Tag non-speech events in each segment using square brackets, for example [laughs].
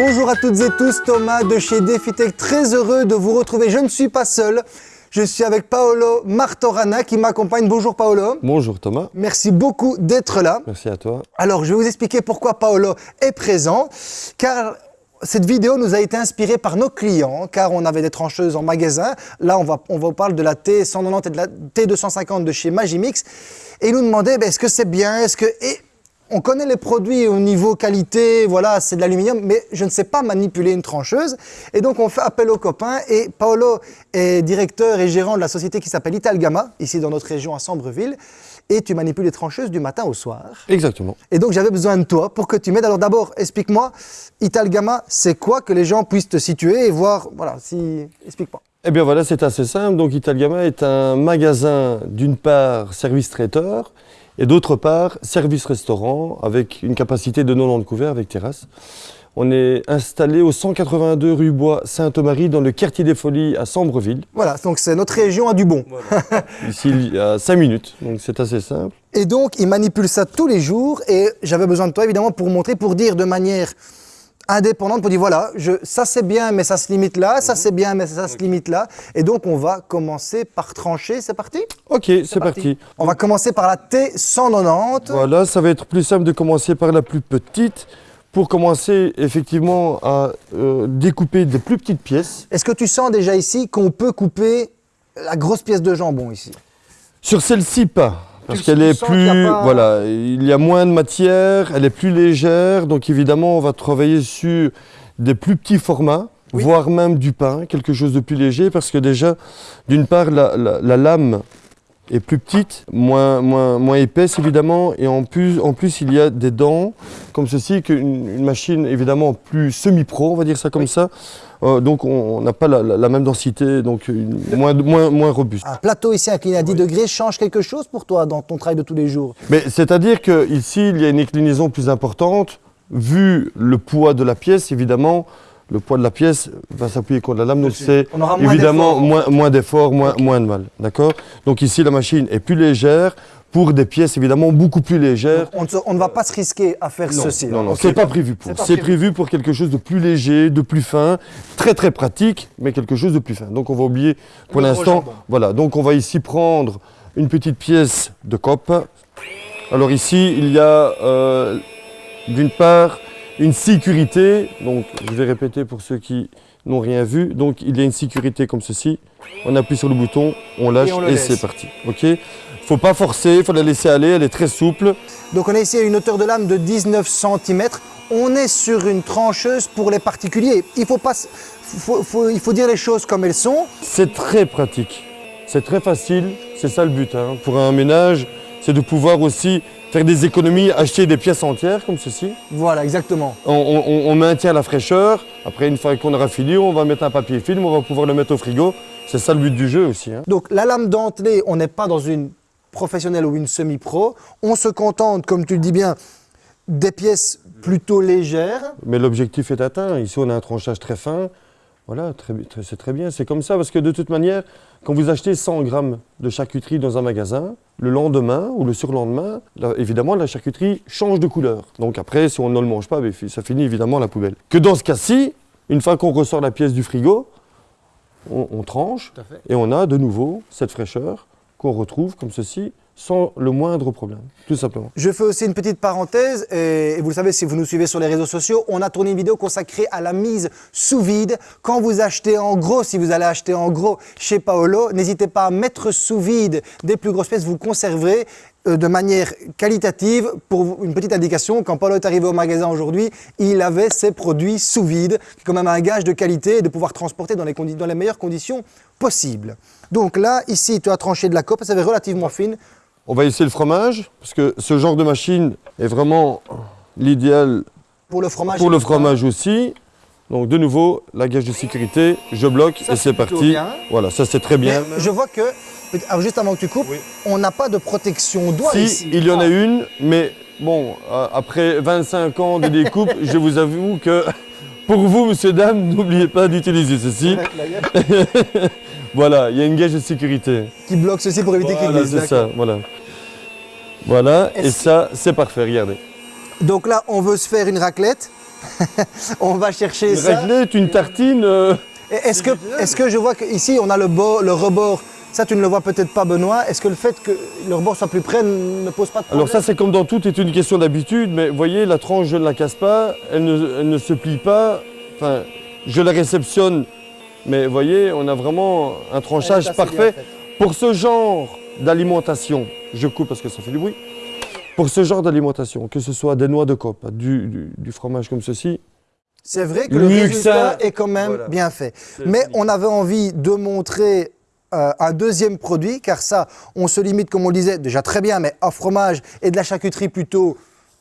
Bonjour à toutes et tous, Thomas de chez DefiTech, très heureux de vous retrouver. Je ne suis pas seul, je suis avec Paolo Martorana qui m'accompagne. Bonjour Paolo. Bonjour Thomas. Merci beaucoup d'être là. Merci à toi. Alors, je vais vous expliquer pourquoi Paolo est présent, car cette vidéo nous a été inspirée par nos clients, car on avait des trancheuses en magasin. Là, on va, on va parler de la T190 et de la T250 de chez Magimix. Et ils nous demandaient, ben, est-ce que c'est bien Est-ce que... Et on connaît les produits au niveau qualité, voilà, c'est de l'aluminium, mais je ne sais pas manipuler une trancheuse. Et donc, on fait appel aux copains. Et Paolo est directeur et gérant de la société qui s'appelle Italgama, ici dans notre région à Sambreville. Et tu manipules les trancheuses du matin au soir. Exactement. Et donc, j'avais besoin de toi pour que tu m'aides. Alors d'abord, explique-moi, Italgama, c'est quoi que les gens puissent te situer et voir, voilà, si... Explique-moi. Eh bien voilà, c'est assez simple. Donc Italgama est un magasin, d'une part, service traiteur, et d'autre part, service restaurant avec une capacité de 90 couverts avec terrasse. On est installé au 182 rue Bois Sainte-Marie dans le quartier des Folies à Sambreville. Voilà, donc c'est notre région à Dubon. [laughs] Ici, il y a 5 minutes, donc c'est assez simple. Et donc, il manipule ça tous les jours et j'avais besoin de toi évidemment pour montrer, pour dire de manière indépendante pour dire voilà, je, ça c'est bien mais ça se limite là, ça c'est bien mais ça se limite là. Et donc on va commencer par trancher, c'est parti? Ok, c'est parti. On va commencer par la T190. Voilà, ça va être plus simple de commencer par la plus petite pour commencer effectivement à euh, découper des plus petites pièces. Est-ce que tu sens déjà ici qu'on peut couper la grosse pièce de jambon ici? Sur celle-ci, pas. Parce qu'elle est plus, voilà, il y a moins de matière, elle est plus légère, donc évidemment on va travailler sur des plus petits formats, voire même du pain, quelque chose de plus léger, parce que déjà, d'une part, la, la, lame est plus petite, moins, moins, moins épaisse évidemment, et en plus, en plus il y a des dents comme ceci, qu'une une machine évidemment plus semi-pro, on va dire ça comme ça, euh, donc on n'a pas la, même densité, donc moins, moins, moins robuste. Un plateau ici incliné à 10 degrés change quelque chose pour toi dans ton travail de tous les jours? C'est-à-dire qu'ici, il y a une inclinaison plus importante, vu le poids de la pièce, évidemment, le poids de la pièce va s'appuyer contre la lame, donc c'est évidemment moins d'effort, moins, moins, de mal. D'accord? Donc ici, la machine est plus légère, pour des pièces évidemment beaucoup plus légères. on, ne va pas se risquer à faire ceci. Non, non, c'est pas prévu pour. C'est prévu pour quelque chose de plus léger, de plus fin, très très pratique, mais quelque chose de plus fin. Donc on va oublier pour l'instant. Voilà, donc on va ici prendre une petite pièce de cope. Alors ici, il y a euh, d'une part une sécurité, donc je vais répéter pour ceux qui n'ont rien vu. Donc il y a une sécurité comme ceci. On appuie sur le bouton, on lâche et, et c'est parti. Ok? Faut pas forcer, il faut la laisser aller, elle est très souple. Donc on est ici une hauteur de lame de 19 cm. On est sur une trancheuse pour les particuliers. Il faut, pas, il faut dire les choses comme elles sont. C'est très pratique, c'est très facile, c'est ça le but. Hein. Pour un ménage, c'est de pouvoir aussi faire des économies, acheter des pièces entières comme ceci. Voilà, exactement. On, maintient la fraîcheur. Après, une fois qu'on aura fini, on va mettre un papier film, on va pouvoir le mettre au frigo. C'est ça le but du jeu aussi. Hein. Donc la lame dentelée, on n'est pas dans une professionnelle ou une semi-pro. On se contente, comme tu le dis bien, des pièces plutôt légères. Mais l'objectif est atteint. Ici, on a un tranchage très fin. Voilà, c'est très bien. C'est comme ça parce que de toute manière, quand vous achetez 100 grammes de charcuterie dans un magasin, le lendemain ou le surlendemain, évidemment, la charcuterie change de couleur. Donc après, si on ne le mange pas, ben, ça finit évidemment à la poubelle. Que dans ce cas-ci, une fois qu'on ressort la pièce du frigo, on, on tranche et on a de nouveau cette fraîcheur qu'on retrouve comme ceci sans le moindre problème, tout simplement. Je fais aussi une petite parenthèse, et vous le savez si vous nous suivez sur les réseaux sociaux, on a tourné une vidéo consacrée à la mise sous vide. Quand vous achetez en gros, si vous allez acheter en gros chez Paolo, n'hésitez pas à mettre sous vide des plus grosses pièces, vous conserverez euh, de manière qualitative. Pour une petite indication, quand Paolo est arrivé au magasin aujourd'hui, il avait ses produits sous vide, quand même un gage de qualité et de pouvoir transporter dans les, meilleures conditions possibles. Donc là, ici, tu as tranché de la cope, ça va relativement fine. On va essayer le fromage, parce que ce genre de machine est vraiment l'idéal pour le fromage, pour le fromage aussi. Donc de nouveau, la gage de sécurité, je bloque et c'est parti. Voilà, ça c'est très bien. je vois que, juste avant que tu coupes, on n'a pas de protection doigt si, ici. il y en a une, mais bon, euh, après 25 ans de découpe, [laughs] je vous avoue que pour vous, monsieur, dame, [laughs] n'oubliez pas d'utiliser ceci. [laughs] Voilà, il y a une gage de sécurité. Qui bloque ceci pour éviter qu'il glisse. c'est ça, voilà. Voilà, et ça, c'est parfait, regardez. Donc là, on veut se faire une raclette. [laughs] on va chercher Une ça. raclette, une tartine. euh, Est-ce que, est que je vois qu'ici, on a le, bo- le rebord Ça, tu ne le vois peut-être pas, Benoît. Est-ce que le fait que le rebord soit plus près ne pose pas de problème Alors ça c'est comme dans tout, est une question d'habitude, mais voyez, la tranche je ne la casse pas, elle ne, elle ne se plie pas, enfin, je la réceptionne, mais voyez, on a vraiment un tranchage parfait. bien. Pour ce genre d'alimentation, je coupe parce que ça fait du bruit, pour ce genre d'alimentation, que ce soit des noix de cope, du, du- du fromage comme ceci, C'est vrai que le que résultat ça, est quand même voilà. bien fait. Mais on avait envie de montrer euh, un deuxième produit, car ça, on se limite, comme on le disait, déjà très bien, mais à fromage et de la charcuterie plutôt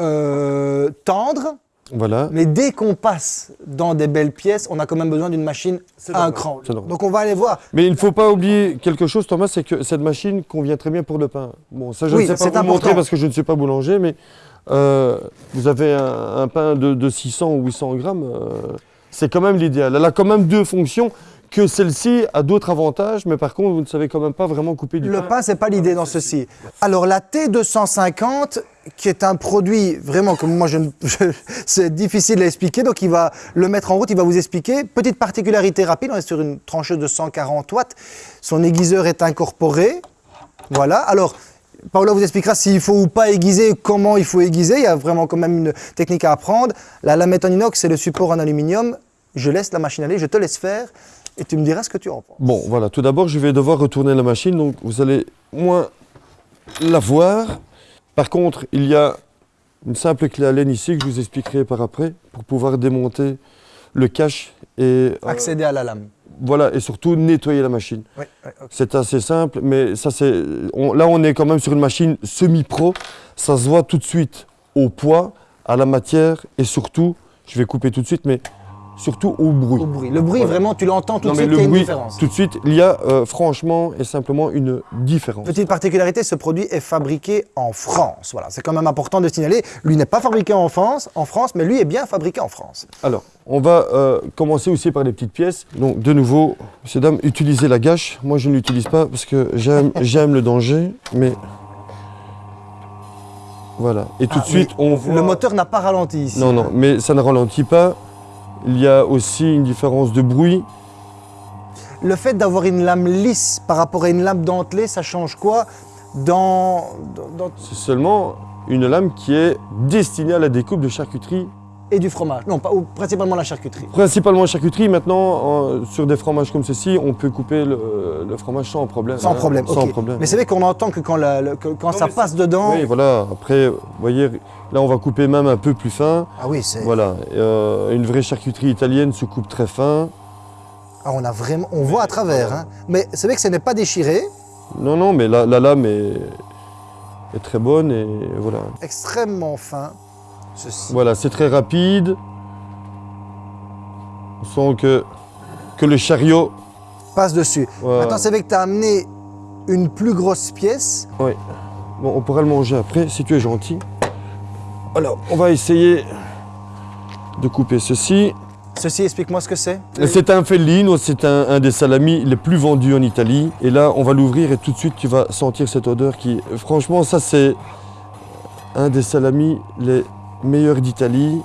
euh, tendre. voilà. Mais dès qu'on passe dans des belles pièces, on a quand même besoin d'une machine à un cran. Donc on va aller voir. Mais il ne faut pas oublier quelque chose, Thomas, c'est que cette machine convient très bien pour le pain. Bon, ça je Oui, ne sais pas vous montrer parce que je ne suis pas boulanger, mais euh, vous avez un, un pain de, de 600 ou 800 grammes, euh, c'est quand même l'idéal. Elle a quand même deux fonctions, que celle-ci a d'autres avantages, mais par contre, vous ne savez quand même pas vraiment couper du Le pain. pain, c'est pas l'idée dans ceci. Alors la T250, qui est un produit vraiment comme moi, je, ne- [laughs] je- c'est difficile à expliquer, donc il va le mettre en route, il va vous expliquer. Petite particularité rapide, on est sur une trancheuse de 140 watts. Son aiguiseur est incorporé. Voilà. Alors. Paola vous expliquera s'il faut ou pas aiguiser, comment il faut aiguiser. Il y a vraiment quand même une technique à apprendre. La lamette en inox, c'est le support en aluminium. Je laisse la machine aller, je te laisse faire et tu me diras ce que tu en penses. Bon, voilà, tout d'abord, je vais devoir retourner la machine, donc vous allez moins la voir. Par contre, il y a une simple clé à laine ici que je vous expliquerai par après pour pouvoir démonter le cache et euh, Accéder à la lame. voilà et surtout nettoyer la machine. Oui. C'est assez simple, mais ça c'est là on est quand même sur une machine semi-pro. Ça se voit tout de suite au poids, à la matière et surtout, je vais couper tout de suite, mais surtout au bruit. Au bruit. Le bruit, Voilà. vraiment, tu l'entends tout Non de suite qu'il y a une bruit, différence. tout de suite, il y a euh, franchement et simplement une différence. Petite particularité, ce produit est fabriqué en France. Voilà, c'est quand même important de signaler. Lui n'est pas fabriqué en France, en France, mais lui est bien fabriqué en France. Alors, on va euh, commencer aussi par les petites pièces. Donc, de nouveau, messieurs, dames, utilisez la gâche. Moi, je ne l'utilise pas parce que j'aime [laughs] j'aime le danger, mais... Voilà. Et tout Ah, de suite, on voit... Le moteur n'a pas ralenti ici. Non, non, mais ça ne ralentit pas. Il y a aussi une différence de bruit. Le fait d'avoir une lame lisse par rapport à une lame dentelée, ça change quoi dans, dans- dans- C'est seulement une lame qui est destinée à la découpe de charcuterie. Et du fromage Non, pas, ou principalement la charcuterie. Principalement charcuterie. Maintenant, euh, sur des fromages comme ceci, on peut couper le, le fromage sans problème. Sans hein, problème. Sans problème. Mais c'est vrai qu'on entend que quand, la- le- que quand ça passe dedans. Oui, voilà. Après, vous voyez, là, on va couper même un peu plus fin. Ah oui, c'est. Voilà. Euh, une vraie charcuterie italienne se coupe très fin. Ah, on a vraiment, on voit à travers. hein. Mais c'est vrai que ce n'est pas déchiré, Non, non, mais la, la lame est, est très bonne et voilà. extrêmement fin. Ceci. Voilà, c'est très rapide. On sent que, que le chariot. Passe dessus. voilà. Maintenant, c'est vrai que tu as amené une plus grosse pièce. Oui. Bon, on pourra le manger après si tu es gentil. Alors, on va essayer de couper ceci. Ceci, explique-moi ce que c'est. C'est un fellino, c'est un, un des salamis les plus vendus en Italie. Et là, on va l'ouvrir et tout de suite, tu vas sentir cette odeur qui... Franchement, ça, c'est un des salamis les meilleurs d'Italie,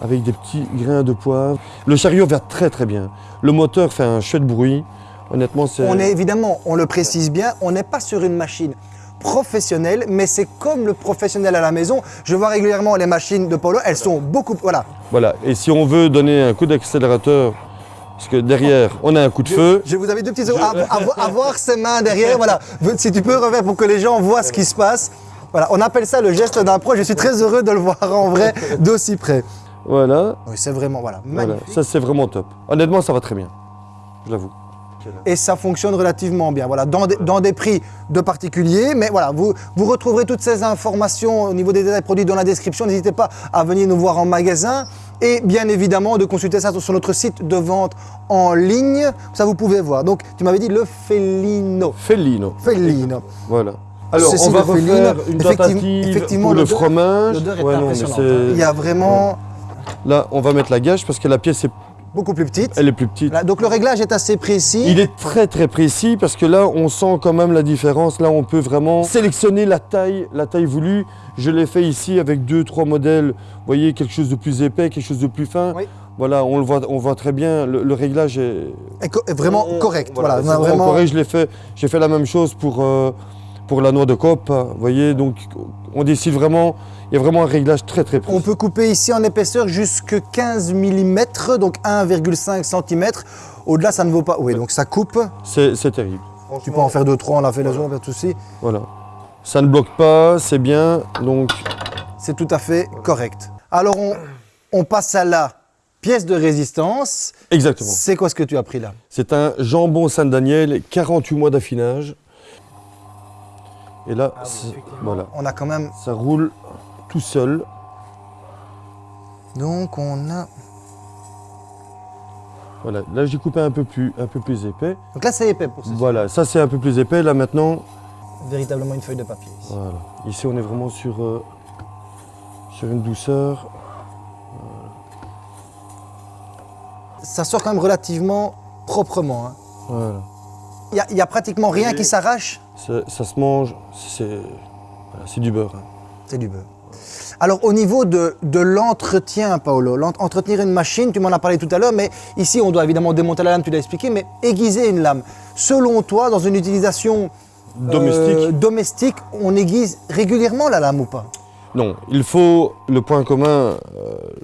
avec des petits grains de poivre. Le chariot va très très bien. Le moteur fait un chouette bruit. Honnêtement, c'est... On est évidemment, on le précise bien, on n'est pas sur une machine professionnelle, mais c'est comme le professionnel à la maison. Je vois régulièrement les machines de Polo, elles sont beaucoup. Voilà. Voilà. Et si on veut donner un coup d'accélérateur, parce que derrière, on a un coup de feu, Je vous avais deux petits secondes. À, à- à voir ses mains derrière. Voilà. Si tu peux refaire pour que les gens voient ce qui se passe. Voilà. On appelle ça le geste d'un pro. Je suis très heureux de le voir en vrai [laughs] d'aussi près. voilà. Oui, c'est vraiment voilà. Ça c'est vraiment top. Honnêtement, ça va très bien. Je l'avoue. et ça fonctionne relativement bien. Voilà, dans des, dans des prix de particuliers, mais voilà, vous, vous retrouverez toutes ces informations au niveau des détails produits dans la description. N'hésitez pas à venir nous voir en magasin et bien évidemment de consulter ça sur notre site de vente en ligne. Ça, vous pouvez voir. Donc, tu m'avais dit le Fellino. Fellino. Fellino. Voilà. Alors, Ceci, on va refaire une effectivement- tentative effectivement, pour le fromage. Est Ouais, non, c'est- Il y a vraiment. Là, on va mettre la gâche parce que la pièce est beaucoup plus petite. Elle est plus petite. Donc le réglage est assez précis. Il est très très précis parce que là on sent quand même la différence. Là on peut vraiment sélectionner la taille, la taille voulue. Je l'ai fait ici avec deux trois modèles. Vous voyez quelque chose de plus épais, quelque chose de plus fin. Oui. Voilà, on le voit, on voit très bien. Le, le réglage est, est co- est vraiment on- correct. Voilà, vraiment vraiment- correct. Je l'ai fait. J'ai fait la même chose pour euh, pour la noix de cope. Vous voyez, donc on décide vraiment. Il y a vraiment un réglage très très précis. On peut couper ici en épaisseur jusque 15 mm, donc 1,5 cm. Au-delà, ça ne vaut pas. Oui, donc ça coupe. C'est terrible. Tu peux en faire deux, trois, on l'a fait les autres, pas de souci. Voilà. Ça ne bloque pas, c'est bien. Donc C'est tout à fait correct. Alors, on, on passe à la pièce de résistance. exactement. C'est quoi ce que tu as pris là? C'est un jambon Saint-Daniel, 48 mois d'affinage. Et là, c'est- voilà, On a quand même. ça roule tout seul. Donc, on a. Voilà, là j'ai coupé un peu plus, un peu plus épais. Donc là, c'est épais pour ceci. Voilà, ça c'est un peu plus épais. Là maintenant, Véritablement une feuille de papier. ici. voilà. Ici on est vraiment sur, euh, sur une douceur. Ça sort quand même relativement proprement. hein. Voilà. Il n'y a, il y a pratiquement rien Et- qui s'arrache. Ça, se mange, c'est voilà, du beurre. hein. C'est du beurre. Alors au niveau de, de l'entretien, Paolo, entretenir une machine, tu m'en as parlé tout à l'heure, mais ici on doit évidemment démonter la lame, tu l'as expliqué, mais aiguiser une lame. Selon toi, dans une utilisation euh, Domestique. domestique, on aiguise régulièrement la lame ou pas? Non, il faut, le point commun euh,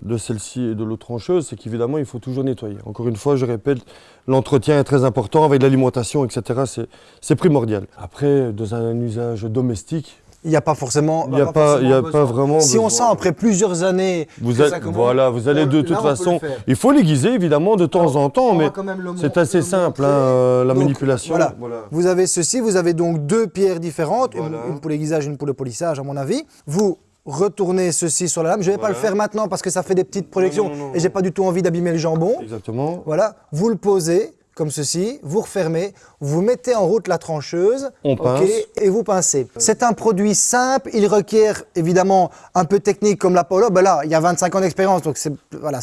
de celle-ci et de l'autre trancheuse, c'est qu'évidemment, il faut toujours nettoyer. Encore une fois, je répète, l'entretien est très important avec l'alimentation, etc. c'est- primordial. Après, dans un usage domestique, Il n'y a pas forcément. il n'y a, pas, il y a pas vraiment. Si on sent après plusieurs années, Vous ça commence, voilà, vous allez de là, toute façon. Il faut l'aiguiser évidemment de temps en temps, mais c'est assez le simple, hein, euh, la Donc, manipulation. Voilà. Vous avez ceci, vous avez donc deux pierres différentes, une, pour l'aiguisage, une pour le polissage à mon avis. Vous retournez ceci sur la lame. Je ne vais pas le faire maintenant parce que ça fait des petites projections non, non, non. et j'ai pas du tout envie d'abîmer le jambon. Exactement. Voilà, vous le posez comme ceci, vous refermez, vous mettez en route la trancheuse, On pince. et vous pincez. C'est un produit simple, il requiert évidemment un peu de technique comme la Polo. Ben là, il y a 25 ans d'expérience, donc c'est voilà,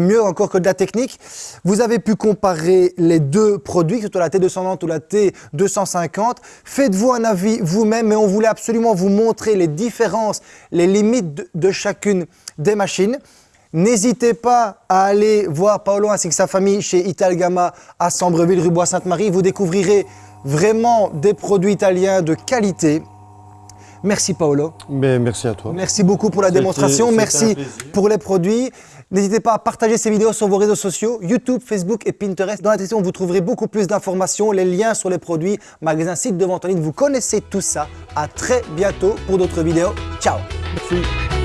mieux encore que de la technique. Vous avez pu comparer les deux produits, que ce soit la T290 ou la T250. Faites-vous un avis vous-même, mais on voulait absolument vous montrer les différences, les limites de- de chacune des machines. N'hésitez pas à aller voir Paolo ainsi que sa famille chez Italgama à Sambreville, rue Bois-Sainte-Marie. Vous découvrirez vraiment des produits italiens de qualité. Merci Paolo. Mais merci à toi. Merci beaucoup pour la démonstration. Merci pour les produits. N'hésitez pas à partager ces vidéos sur vos réseaux sociaux, YouTube, Facebook et Pinterest. Dans la description, vous trouverez beaucoup plus d'informations, les liens sur les produits, magasins, sites de vente en ligne. Vous connaissez tout ça. À très bientôt pour d'autres vidéos. Ciao Merci.